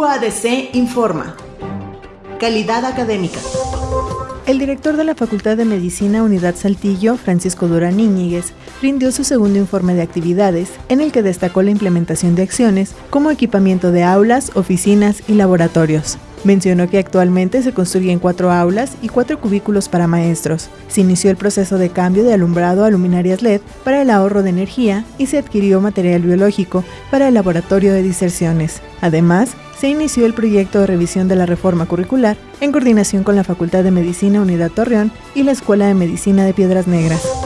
UADC informa. Calidad académica. El director de la Facultad de Medicina Unidad Saltillo, Francisco Durán Iñiguez, rindió su segundo informe de actividades, en el que destacó la implementación de acciones como equipamiento de aulas, oficinas y laboratorios. Mencionó que actualmente se construyen cuatro aulas y cuatro cubículos para maestros. Se inició el proceso de cambio de alumbrado a luminarias LED para el ahorro de energía y se adquirió material biológico para el laboratorio de diserciones. Además, se inició el proyecto de revisión de la reforma curricular en coordinación con la Facultad de Medicina Unidad Torreón y la Escuela de Medicina de Piedras Negras.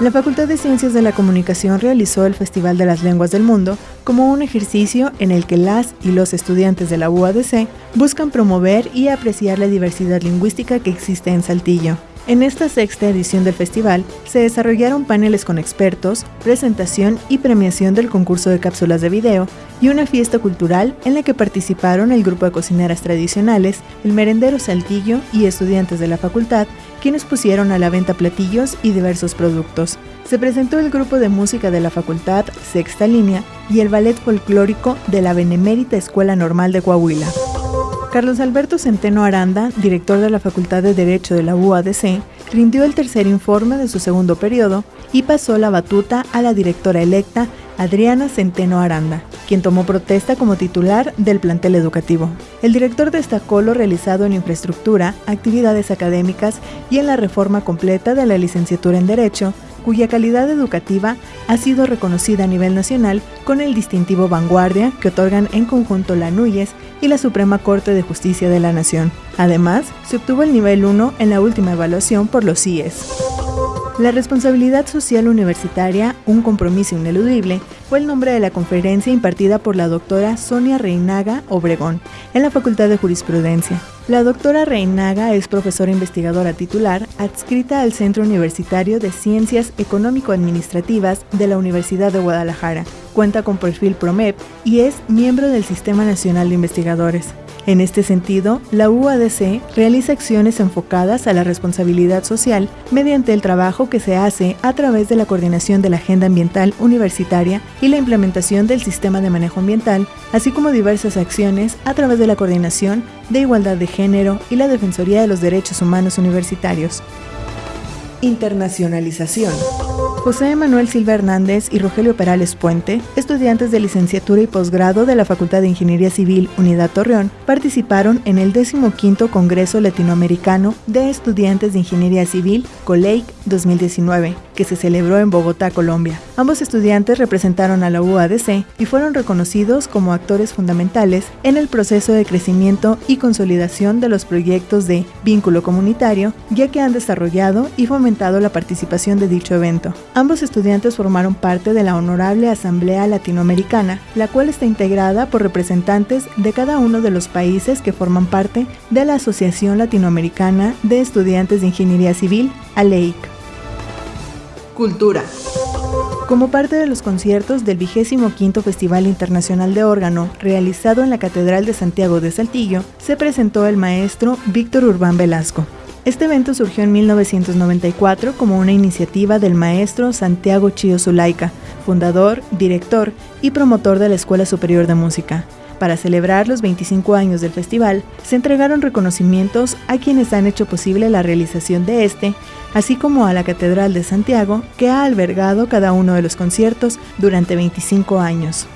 La Facultad de Ciencias de la Comunicación realizó el Festival de las Lenguas del Mundo como un ejercicio en el que las y los estudiantes de la UADC buscan promover y apreciar la diversidad lingüística que existe en Saltillo. En esta sexta edición del festival se desarrollaron paneles con expertos, presentación y premiación del concurso de cápsulas de video y una fiesta cultural en la que participaron el grupo de cocineras tradicionales, el merendero Saltillo y estudiantes de la facultad, quienes pusieron a la venta platillos y diversos productos. Se presentó el grupo de música de la facultad, Sexta Línea, y el ballet folclórico de la Benemérita Escuela Normal de Coahuila. Carlos Alberto Centeno Aranda, director de la Facultad de Derecho de la UADC, rindió el tercer informe de su segundo periodo y pasó la batuta a la directora electa Adriana Centeno Aranda, quien tomó protesta como titular del plantel educativo. El director destacó lo realizado en infraestructura, actividades académicas y en la reforma completa de la licenciatura en Derecho, cuya calidad educativa ha sido reconocida a nivel nacional con el distintivo Vanguardia que otorgan en conjunto la NUYES y la Suprema Corte de Justicia de la Nación. Además, se obtuvo el nivel 1 en la última evaluación por los CIES. La responsabilidad social universitaria, un compromiso ineludible, fue el nombre de la conferencia impartida por la doctora Sonia Reinaga Obregón en la Facultad de Jurisprudencia. La doctora Reinaga es profesora investigadora titular adscrita al Centro Universitario de Ciencias Económico-Administrativas de la Universidad de Guadalajara. Cuenta con perfil PROMEP y es miembro del Sistema Nacional de Investigadores. En este sentido, la UADC realiza acciones enfocadas a la responsabilidad social mediante el trabajo que se hace a través de la coordinación de la agenda ambiental universitaria y la implementación del sistema de manejo ambiental, así como diversas acciones a través de la coordinación de igualdad de género y la Defensoría de los Derechos Humanos Universitarios. Internacionalización. José Manuel Silva Hernández y Rogelio Perales Puente, estudiantes de licenciatura y posgrado de la Facultad de Ingeniería Civil Unidad Torreón, participaron en el 15 Congreso Latinoamericano de Estudiantes de Ingeniería Civil, COLEIC 2019, que se celebró en Bogotá, Colombia. Ambos estudiantes representaron a la UADC y fueron reconocidos como actores fundamentales en el proceso de crecimiento y consolidación de los proyectos de vínculo comunitario, ya que han desarrollado y fomentado la participación de dicho evento. Ambos estudiantes formaron parte de la Honorable Asamblea Latinoamericana, la cual está integrada por representantes de cada uno de los países que forman parte de la Asociación Latinoamericana de Estudiantes de Ingeniería Civil, ALEIC. Cultura. Como parte de los conciertos del 25 Festival Internacional de Órgano, realizado en la Catedral de Santiago de Saltillo, se presentó el maestro Víctor Urbán Velasco, este evento surgió en 1994 como una iniciativa del maestro Santiago Chío Zulaika, fundador, director y promotor de la Escuela Superior de Música. Para celebrar los 25 años del festival, se entregaron reconocimientos a quienes han hecho posible la realización de este, así como a la Catedral de Santiago, que ha albergado cada uno de los conciertos durante 25 años.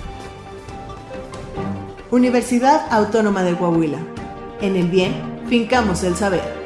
Universidad Autónoma de Coahuila. En el bien, fincamos el saber.